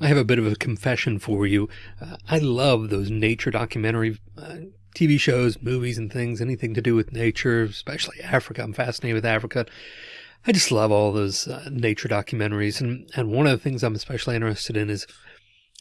I have a bit of a confession for you. Uh, I love those nature documentary uh, TV shows, movies, and things, anything to do with nature, especially Africa. I'm fascinated with Africa. I just love all those uh, nature documentaries. And, and one of the things I'm especially interested in is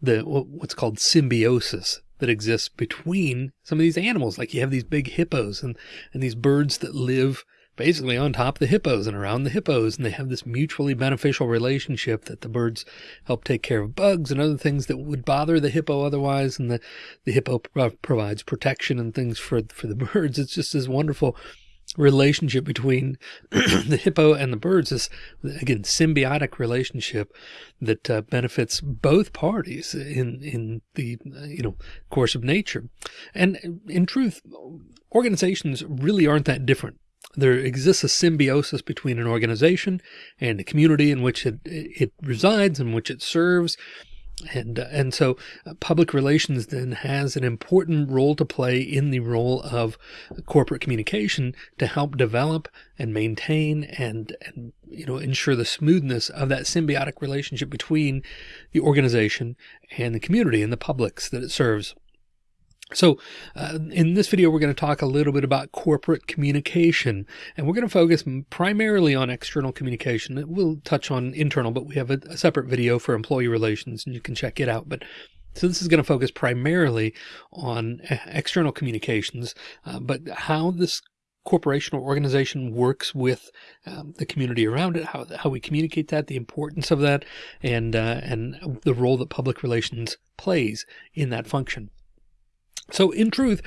the what's called symbiosis that exists between some of these animals. Like you have these big hippos and, and these birds that live basically on top of the hippos and around the hippos. And they have this mutually beneficial relationship that the birds help take care of bugs and other things that would bother the hippo otherwise. And the, the hippo provides protection and things for, for the birds. It's just this wonderful relationship between the hippo and the birds is again symbiotic relationship that uh, benefits both parties in in the you know course of nature and in truth organizations really aren't that different there exists a symbiosis between an organization and the community in which it, it resides, in which it serves. And, uh, and so uh, public relations then has an important role to play in the role of corporate communication to help develop and maintain and, and, you know, ensure the smoothness of that symbiotic relationship between the organization and the community and the publics that it serves. So uh, in this video, we're going to talk a little bit about corporate communication, and we're going to focus primarily on external communication. We'll touch on internal, but we have a, a separate video for employee relations and you can check it out. But so this is going to focus primarily on uh, external communications, uh, but how this corporation or organization works with um, the community around it, how, how we communicate that, the importance of that, and, uh, and the role that public relations plays in that function. So in truth,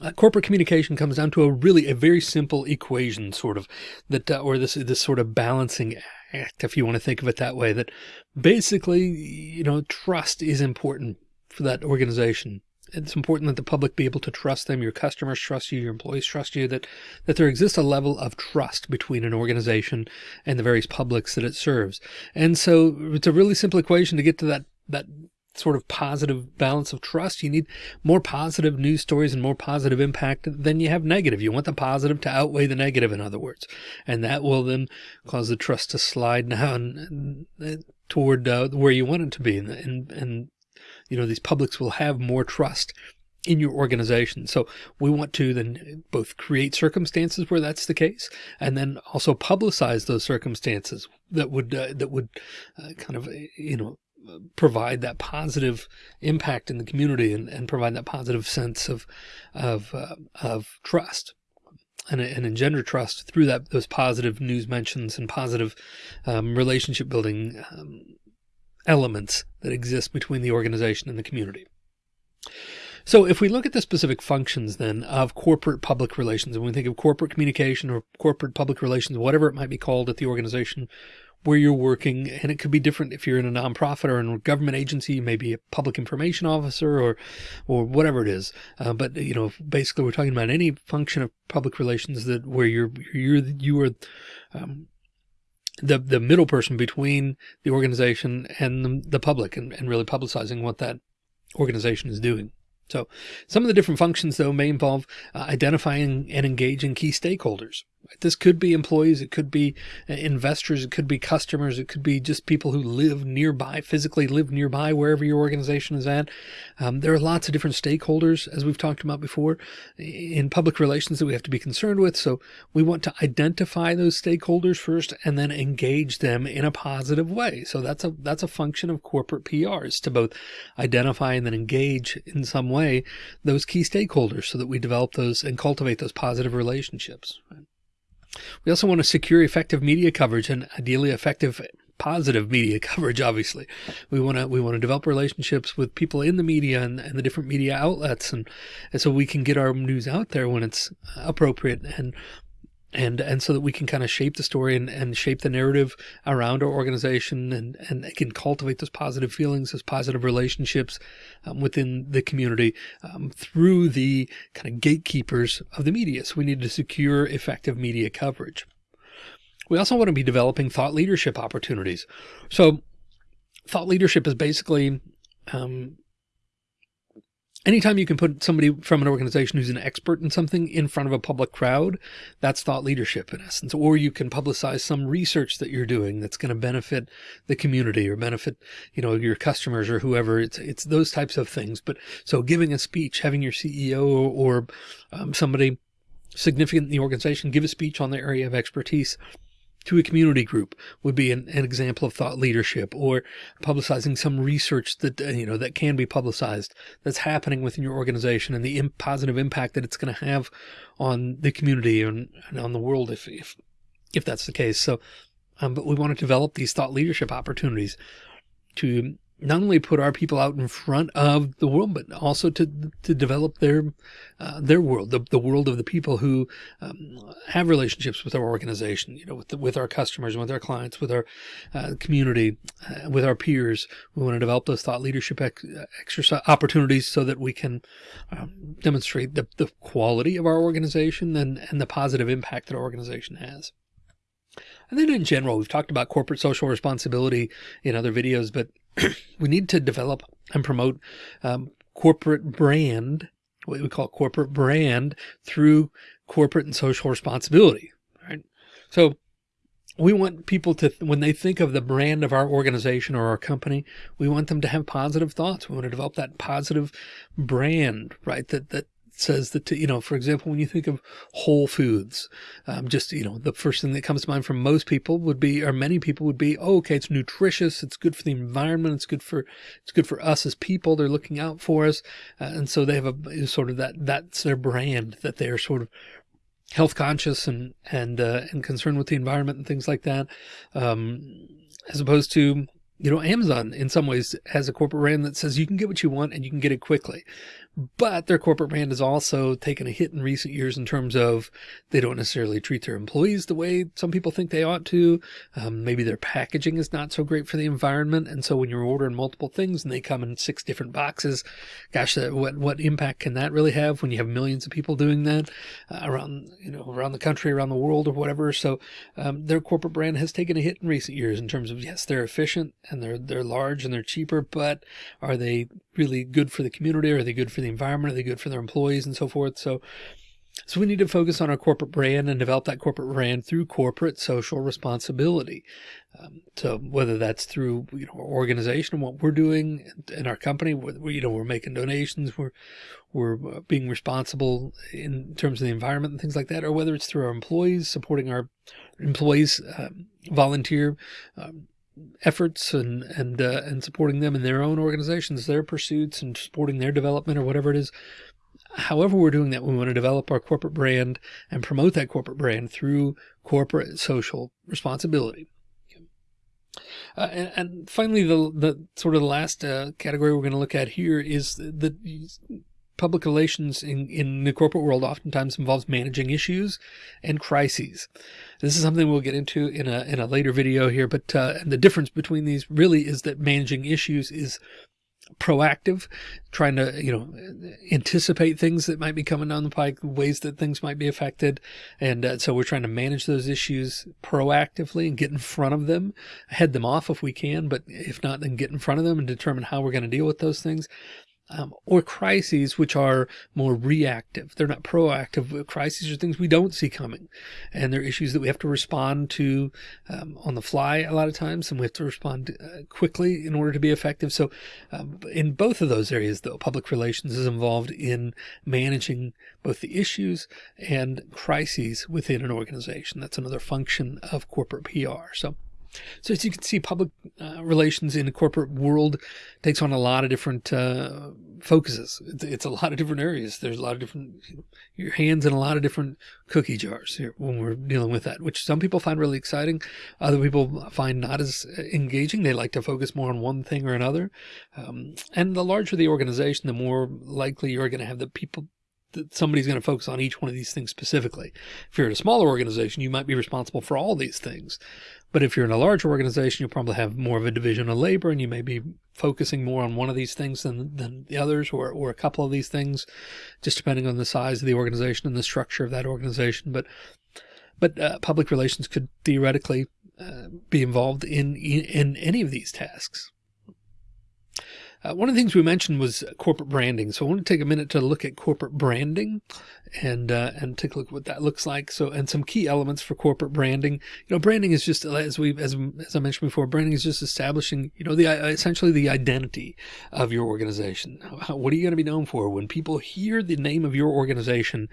uh, corporate communication comes down to a really a very simple equation sort of that uh, or this this sort of balancing act if you want to think of it that way that basically you know trust is important for that organization. It's important that the public be able to trust them your customers trust you your employees trust you that that there exists a level of trust between an organization and the various publics that it serves. And so it's a really simple equation to get to that that sort of positive balance of trust. You need more positive news stories and more positive impact than you have negative. You want the positive to outweigh the negative, in other words, and that will then cause the trust to slide down toward uh, where you want it to be. And, and, and, you know, these publics will have more trust in your organization. So we want to then both create circumstances where that's the case and then also publicize those circumstances that would, uh, that would uh, kind of, you know, provide that positive impact in the community and, and provide that positive sense of of uh, of trust and, and engender trust through that those positive news mentions and positive um, relationship building um, elements that exist between the organization and the community. So if we look at the specific functions then of corporate public relations, and we think of corporate communication or corporate public relations, whatever it might be called at the organization where you're working. And it could be different if you're in a nonprofit or in a government agency, maybe a public information officer or, or whatever it is. Uh, but, you know, basically we're talking about any function of public relations that where you're, you're, you are, um, the, the middle person between the organization and the, the public and, and really publicizing what that organization is doing. So some of the different functions though may involve uh, identifying and engaging key stakeholders. This could be employees, it could be uh, investors, it could be customers, it could be just people who live nearby, physically live nearby wherever your organization is at. Um, there are lots of different stakeholders, as we've talked about before, in public relations that we have to be concerned with. So we want to identify those stakeholders first and then engage them in a positive way. So that's a that's a function of corporate PRs to both identify and then engage in some way those key stakeholders so that we develop those and cultivate those positive relationships. Right? We also want to secure effective media coverage and ideally effective positive media coverage. Obviously, we want to we want to develop relationships with people in the media and, and the different media outlets, and, and so we can get our news out there when it's appropriate and and and so that we can kind of shape the story and, and shape the narrative around our organization and and can cultivate those positive feelings those positive relationships um, within the community um, through the kind of gatekeepers of the media. So we need to secure effective media coverage. We also want to be developing thought leadership opportunities. So thought leadership is basically um, anytime you can put somebody from an organization who's an expert in something in front of a public crowd, that's thought leadership in essence. Or you can publicize some research that you're doing that's going to benefit the community or benefit, you know, your customers or whoever. It's, it's those types of things. But so giving a speech, having your CEO or, or um, somebody significant in the organization give a speech on their area of expertise to a community group would be an, an, example of thought leadership or publicizing some research that, uh, you know, that can be publicized that's happening within your organization and the positive impact that it's going to have on the community and, and, on the world if, if, if that's the case. So, um, but we want to develop these thought leadership opportunities to not only put our people out in front of the world, but also to to develop their uh, their world, the, the world of the people who um, have relationships with our organization, you know, with the, with our customers, with our clients, with our uh, community, uh, with our peers. We want to develop those thought leadership ex exercise opportunities so that we can um, demonstrate the, the quality of our organization and, and the positive impact that our organization has. And then in general, we've talked about corporate social responsibility in other videos, but we need to develop and promote um, corporate brand, what we call corporate brand through corporate and social responsibility. Right. So we want people to, when they think of the brand of our organization or our company, we want them to have positive thoughts. We want to develop that positive brand, right? That, that says that, you know, for example, when you think of whole foods, um, just, you know, the first thing that comes to mind for most people would be, or many people would be, oh, okay, it's nutritious. It's good for the environment. It's good for, it's good for us as people. They're looking out for us. Uh, and so they have a sort of that, that's their brand that they are sort of health conscious and, and, uh, and concerned with the environment and things like that. Um, as opposed to, you know, Amazon in some ways has a corporate brand that says you can get what you want and you can get it quickly but their corporate brand has also taken a hit in recent years in terms of they don't necessarily treat their employees the way some people think they ought to. Um, maybe their packaging is not so great for the environment. And so when you're ordering multiple things and they come in six different boxes, gosh, uh, what, what impact can that really have when you have millions of people doing that uh, around, you know, around the country, around the world or whatever. So, um, their corporate brand has taken a hit in recent years in terms of, yes, they're efficient and they're, they're large and they're cheaper, but are they really good for the community? Are they good for the environment? Are they good for their employees and so forth? So, so we need to focus on our corporate brand and develop that corporate brand through corporate social responsibility. Um, so whether that's through you know our organization and what we're doing in our company, where you know we're making donations, we're we're uh, being responsible in terms of the environment and things like that, or whether it's through our employees supporting our employees um, volunteer um, efforts and and uh, and supporting them in their own organizations, their pursuits, and supporting their development or whatever it is. However, we're doing that, we want to develop our corporate brand and promote that corporate brand through corporate social responsibility. Uh, and, and, finally, the the sort of the last uh, category we're going to look at here is the, the public relations in, in the corporate world oftentimes involves managing issues and crises. This is something we'll get into in a, in a later video here, but uh, the difference between these really is that managing issues is proactive, trying to, you know, anticipate things that might be coming down the pike, ways that things might be affected. And uh, so we're trying to manage those issues proactively and get in front of them, head them off if we can, but if not, then get in front of them and determine how we're going to deal with those things um, or crises which are more reactive. They're not proactive. Crises are things we don't see coming, and they're issues that we have to respond to um, on the fly a lot of times, and we have to respond uh, quickly in order to be effective. So, um, in both of those areas, though, public relations is involved in managing both the issues and crises within an organization. That's another function of corporate PR. So. So as you can see, public uh, relations in the corporate world takes on a lot of different uh, focuses. It's, a lot of different areas. There's a lot of different, you know, your hands in a lot of different cookie jars here when we're dealing with that, which some people find really exciting. Other people find not as engaging. They like to focus more on one thing or another. Um, and the larger the organization, the more likely you're going to have the people that somebody's going to focus on each one of these things specifically. If you're in a smaller organization, you might be responsible for all these things. But if you're in a large organization, you'll probably have more of a division of labor and you may be focusing more on one of these things than, than the others or, or a couple of these things, just depending on the size of the organization and the structure of that organization. But, but uh, public relations could theoretically uh, be involved in, in any of these tasks. Uh, one of the things we mentioned was corporate branding. So I want to take a minute to look at corporate branding and, uh, and take a look at what that looks like. So, and some key elements for corporate branding, you know, branding is just, as we, as, as I mentioned before, branding is just establishing, you know, the, uh, essentially the identity of your organization. What are you going to be known for? When people hear the name of your organization,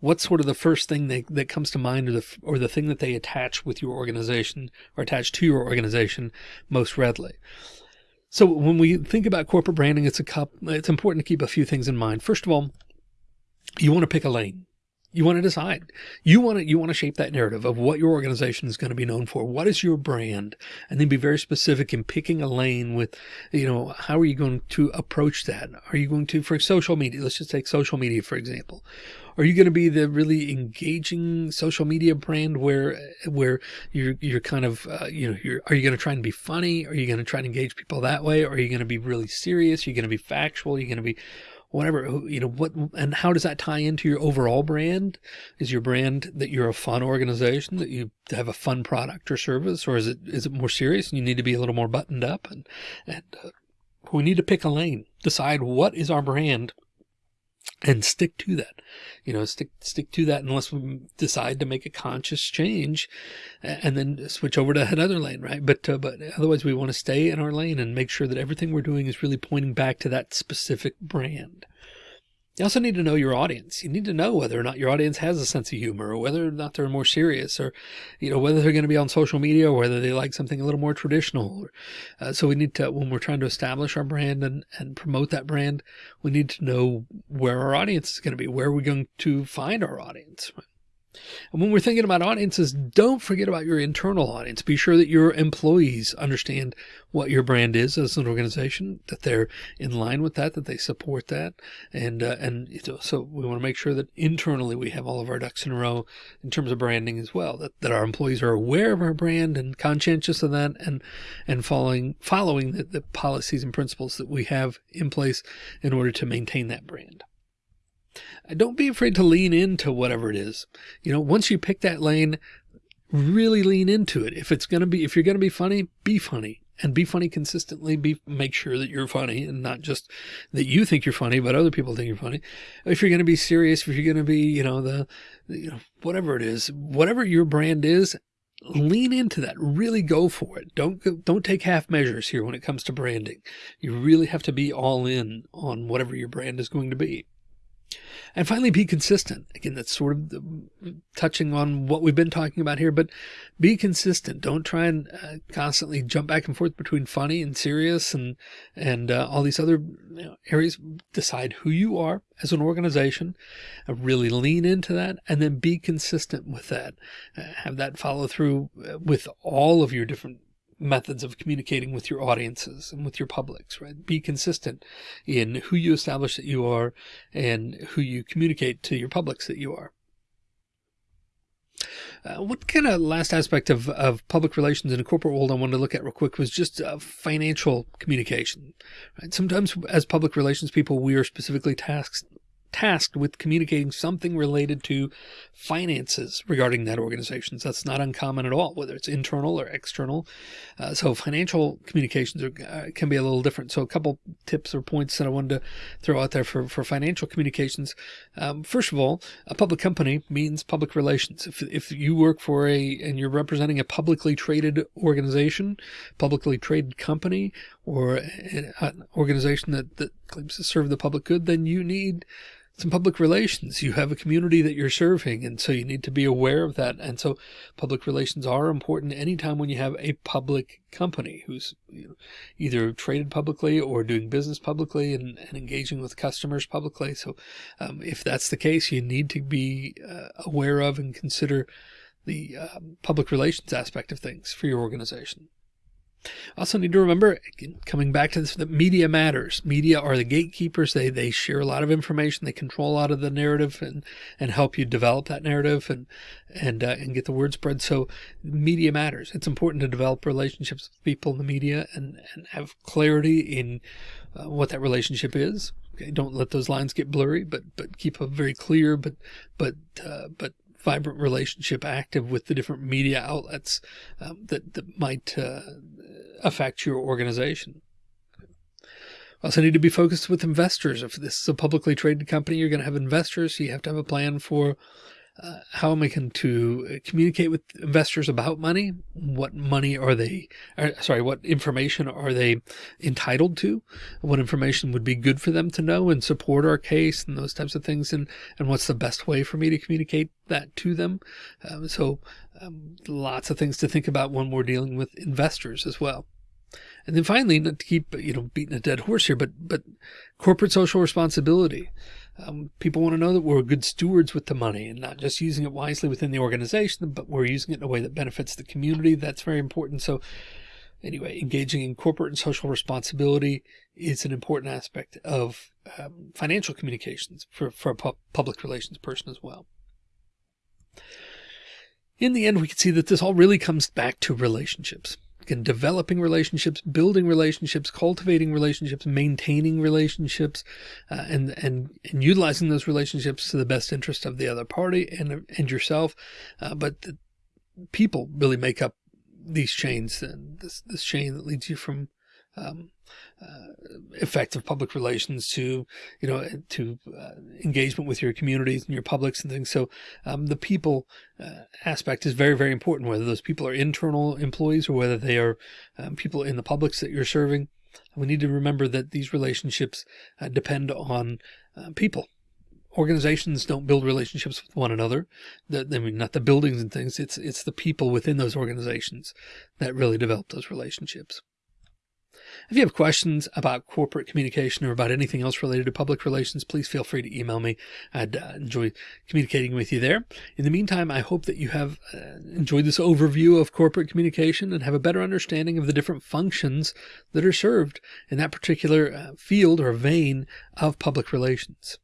what's sort of the first thing they, that comes to mind or the, or the thing that they attach with your organization or attach to your organization most readily? So when we think about corporate branding, it's a cup, it's important to keep a few things in mind. First of all, you want to pick a lane. You want to decide. You want to you want to shape that narrative of what your organization is going to be known for. What is your brand? And then be very specific in picking a lane with, you know, how are you going to approach that? Are you going to for social media? Let's just take social media for example. Are you going to be the really engaging social media brand where where you're you're kind of uh, you know you're are you going to try and be funny? Are you going to try and engage people that way? Are you going to be really serious? Are you going to be factual? Are you going to be whatever you know what and how does that tie into your overall brand? Is your brand that you're a fun organization that you have a fun product or service or is it is it more serious and you need to be a little more buttoned up and and uh, we need to pick a lane decide what is our brand and stick to that. You know stick stick to that unless we decide to make a conscious change and then switch over to another lane right? But uh, but otherwise we want to stay in our lane and make sure that everything we're doing is really pointing back to that specific brand you also need to know your audience. You need to know whether or not your audience has a sense of humor or whether or not they're more serious or, you know, whether they're going to be on social media or whether they like something a little more traditional. Uh, so we need to, when we're trying to establish our brand and, and promote that brand, we need to know where our audience is going to be, where are we going to find our audience. And when we're thinking about audiences, don't forget about your internal audience. Be sure that your employees understand what your brand is as an organization, that they're in line with that, that they support that. And, uh, and so we want to make sure that internally we have all of our ducks in a row in terms of branding as well, that, that our employees are aware of our brand and conscientious of that and, and following, following the, the policies and principles that we have in place in order to maintain that brand. Don't be afraid to lean into whatever it is. You know, once you pick that lane, really lean into it. If it's going to be, if you're going to be funny, be funny and be funny consistently. Be, make sure that you're funny and not just that you think you're funny, but other people think you're funny. If you're going to be serious, if you're going to be, you know, the, you know, whatever it is, whatever your brand is, lean into that really go for it don't don't take half measures here when it comes to branding you really have to be all in on whatever your brand is going to be and finally, be consistent. Again, that's sort of touching on what we've been talking about here, but be consistent. Don't try and uh, constantly jump back and forth between funny and serious and, and uh, all these other you know, areas. Decide who you are as an organization, uh, really lean into that, and then be consistent with that. Uh, have that follow through uh, with all of your different methods of communicating with your audiences and with your publics, right? Be consistent in who you establish that you are and who you communicate to your publics that you are. Uh, what kind of last aspect of, of public relations in a corporate world I wanted to look at real quick was just uh, financial communication. Right? Sometimes as public relations people, we are specifically tasked tasked with communicating something related to finances regarding that organization. So that's not uncommon at all, whether it's internal or external. Uh, so financial communications are, uh, can be a little different. So a couple tips or points that I wanted to throw out there for, for financial communications. Um, first of all, a public company means public relations. If, if you work for a, and you're representing a publicly traded organization, publicly traded company, or an organization that, that claims to serve the public good, then you need some public relations. You have a community that you're serving. And so you need to be aware of that. And so public relations are important anytime when you have a public company who's you know, either traded publicly or doing business publicly and, and engaging with customers publicly. So um, if that's the case, you need to be uh, aware of and consider the um, public relations aspect of things for your organization. Also need to remember, coming back to this, that media matters. Media are the gatekeepers. They, they share a lot of information. They control a lot of the narrative and, and help you develop that narrative and, and, uh, and get the word spread. So media matters. It's important to develop relationships with people in the media and, and have clarity in uh, what that relationship is. Okay. Don't let those lines get blurry, but, but keep a very clear, but, but, uh, but vibrant relationship active with the different media outlets um, that, that might uh, affect your organization. Also need to be focused with investors. If this is a publicly traded company, you're going to have investors. So you have to have a plan for uh, how am I going to communicate with investors about money? What money are they, or, sorry, what information are they entitled to? What information would be good for them to know and support our case and those types of things? And, and what's the best way for me to communicate that to them? Um, so um, lots of things to think about when we're dealing with investors as well. And then finally, not to keep, you know, beating a dead horse here, but, but corporate social responsibility. Um, people want to know that we're good stewards with the money and not just using it wisely within the organization, but we're using it in a way that benefits the community. That's very important. So anyway, engaging in corporate and social responsibility is an important aspect of um, financial communications for, for a pu public relations person as well. In the end, we can see that this all really comes back to relationships and developing relationships, building relationships, cultivating relationships, maintaining relationships, uh, and, and, and utilizing those relationships to the best interest of the other party and, and yourself. Uh, but people really make up these chains and this, this chain that leads you from um, uh, effective public relations to, you know, to uh, engagement with your communities and your publics and things. So um, the people uh, aspect is very, very important, whether those people are internal employees or whether they are um, people in the publics that you're serving. We need to remember that these relationships uh, depend on uh, people. Organizations don't build relationships with one another. The, I mean, not the buildings and things. It's, it's the people within those organizations that really develop those relationships. If you have questions about corporate communication or about anything else related to public relations, please feel free to email me. I'd uh, enjoy communicating with you there. In the meantime, I hope that you have uh, enjoyed this overview of corporate communication and have a better understanding of the different functions that are served in that particular uh, field or vein of public relations.